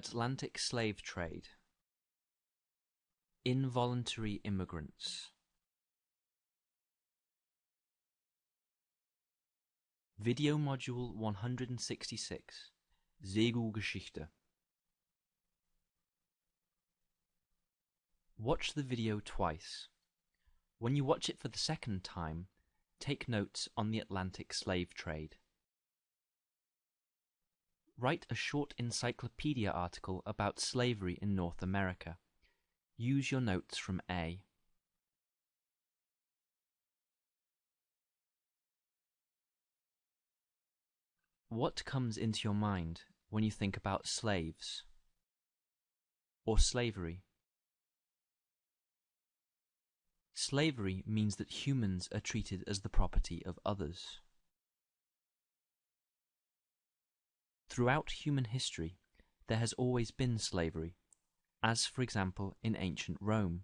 Atlantic slave trade Involuntary immigrants Video Module 166 Segelgeschichte Watch the video twice. When you watch it for the second time, take notes on the Atlantic slave trade. Write a short encyclopedia article about slavery in North America. Use your notes from A. What comes into your mind when you think about slaves? Or slavery? Slavery means that humans are treated as the property of others. Throughout human history, there has always been slavery, as for example in ancient Rome,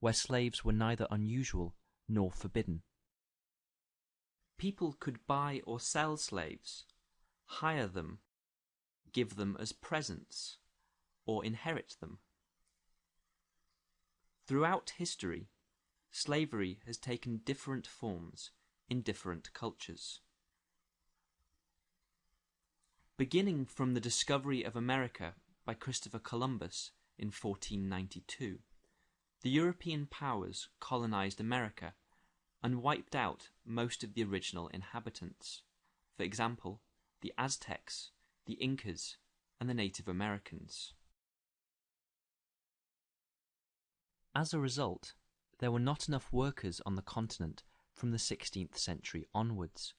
where slaves were neither unusual nor forbidden. People could buy or sell slaves, hire them, give them as presents, or inherit them. Throughout history, slavery has taken different forms in different cultures. Beginning from the discovery of America by Christopher Columbus in 1492, the European powers colonized America and wiped out most of the original inhabitants, for example, the Aztecs, the Incas, and the Native Americans. As a result, there were not enough workers on the continent from the 16th century onwards,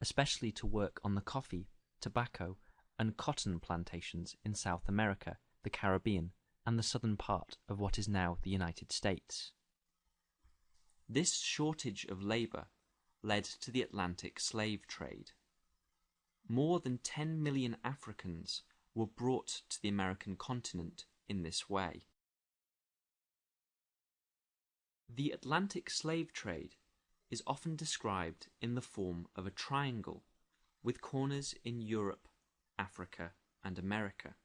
especially to work on the coffee, tobacco, and cotton plantations in South America, the Caribbean, and the southern part of what is now the United States. This shortage of labor led to the Atlantic slave trade. More than 10 million Africans were brought to the American continent in this way. The Atlantic slave trade is often described in the form of a triangle, with corners in Europe, Africa, and America.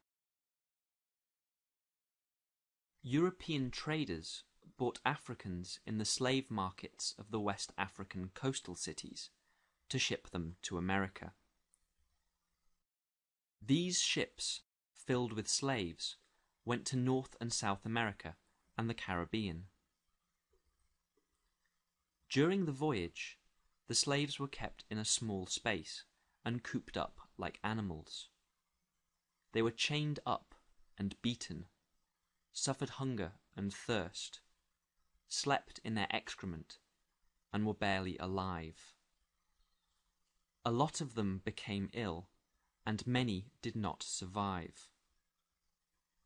European traders bought Africans in the slave markets of the West African coastal cities to ship them to America. These ships, filled with slaves, went to North and South America and the Caribbean. During the voyage, the slaves were kept in a small space and cooped up like animals. They were chained up and beaten, suffered hunger and thirst, slept in their excrement, and were barely alive. A lot of them became ill, and many did not survive.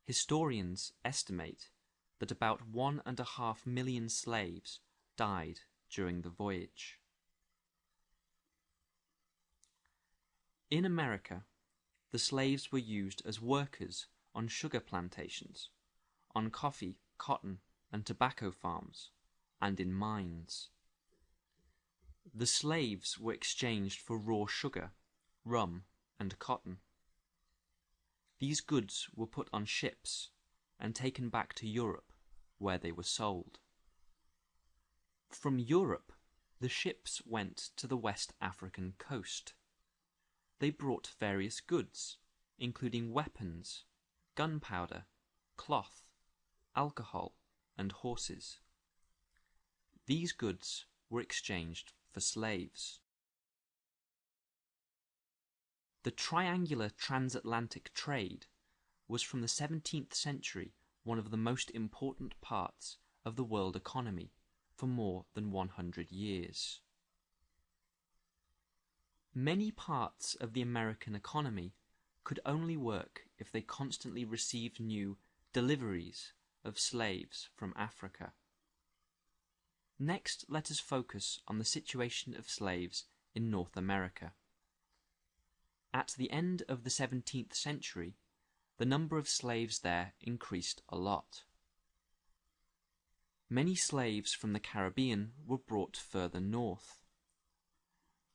Historians estimate that about one and a half million slaves died during the voyage. In America, the slaves were used as workers on sugar plantations, on coffee, cotton, and tobacco farms, and in mines. The slaves were exchanged for raw sugar, rum, and cotton. These goods were put on ships and taken back to Europe, where they were sold. From Europe, the ships went to the West African coast. They brought various goods, including weapons, gunpowder, cloth, alcohol, and horses. These goods were exchanged for slaves. The triangular transatlantic trade was from the 17th century one of the most important parts of the world economy for more than 100 years. Many parts of the American economy could only work if they constantly received new deliveries of slaves from Africa. Next, let us focus on the situation of slaves in North America. At the end of the 17th century, the number of slaves there increased a lot. Many slaves from the Caribbean were brought further north.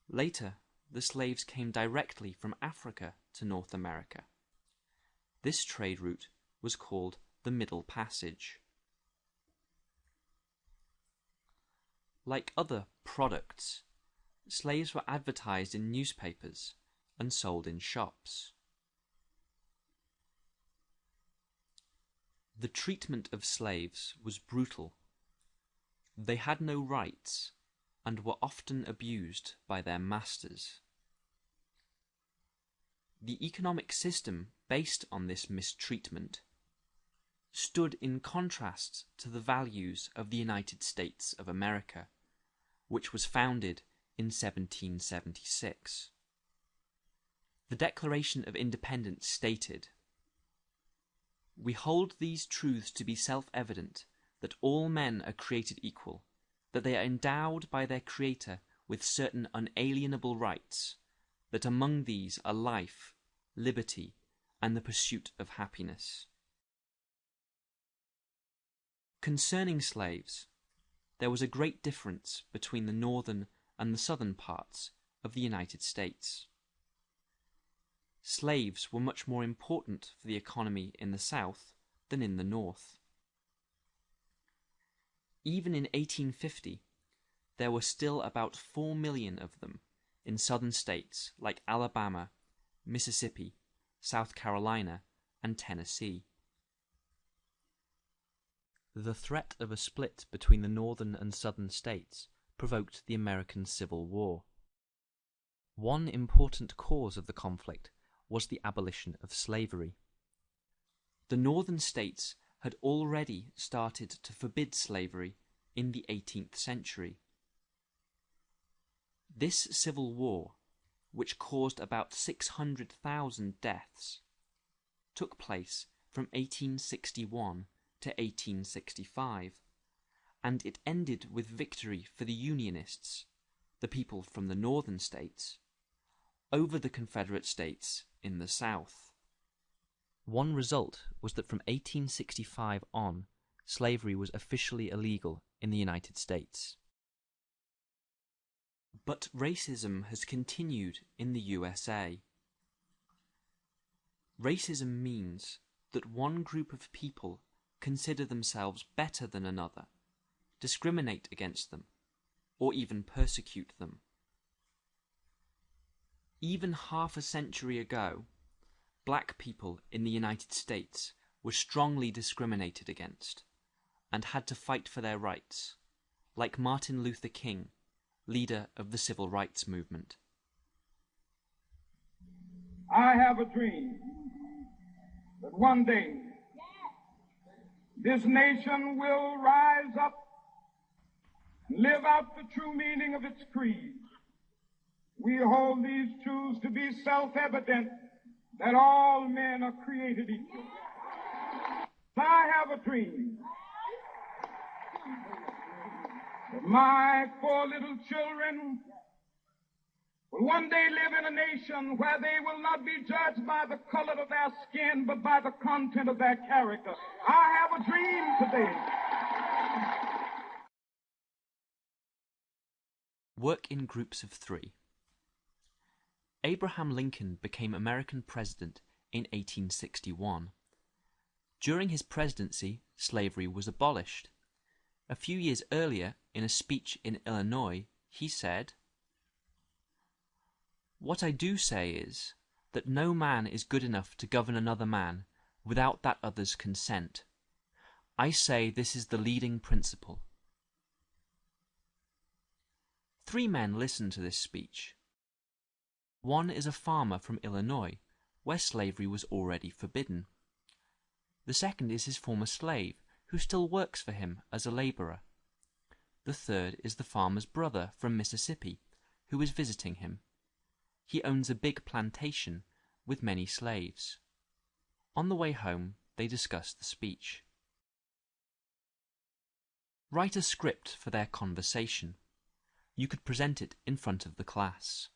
Later, the slaves came directly from Africa to North America. This trade route was called the Middle Passage. Like other products, slaves were advertised in newspapers and sold in shops. The treatment of slaves was brutal. They had no rights and were often abused by their masters. The economic system based on this mistreatment stood in contrast to the values of the United States of America, which was founded in 1776. The Declaration of Independence stated, We hold these truths to be self-evident, that all men are created equal, that they are endowed by their Creator with certain unalienable rights, that among these are life, liberty, and the pursuit of happiness. Concerning slaves, there was a great difference between the northern and the southern parts of the United States. Slaves were much more important for the economy in the South than in the North. Even in 1850, there were still about 4 million of them in southern states like Alabama, Mississippi, South Carolina, and Tennessee. The threat of a split between the northern and southern states provoked the American Civil War. One important cause of the conflict was the abolition of slavery. The northern states had already started to forbid slavery in the 18th century. This civil war, which caused about 600,000 deaths, took place from 1861 to 1865, and it ended with victory for the Unionists, the people from the northern states, over the Confederate states in the South. One result was that from 1865 on, slavery was officially illegal in the United States. But racism has continued in the USA. Racism means that one group of people consider themselves better than another, discriminate against them, or even persecute them. Even half a century ago, black people in the United States were strongly discriminated against and had to fight for their rights, like Martin Luther King, leader of the civil rights movement. I have a dream that one day this nation will rise up and live out the true meaning of its creed. We hold these truths to be self-evident that all men are created equal. I have a dream my four little children will one day live in a nation where they will not be judged by the color of their skin, but by the content of their character. I have a dream today. Work in groups of three. Abraham Lincoln became American president in 1861. During his presidency, slavery was abolished. A few years earlier, in a speech in Illinois, he said, what I do say is, that no man is good enough to govern another man without that other's consent. I say this is the leading principle. Three men listened to this speech. One is a farmer from Illinois, where slavery was already forbidden. The second is his former slave, who still works for him as a laborer. The third is the farmer's brother from Mississippi, who is visiting him. He owns a big plantation with many slaves. On the way home, they discuss the speech. Write a script for their conversation. You could present it in front of the class.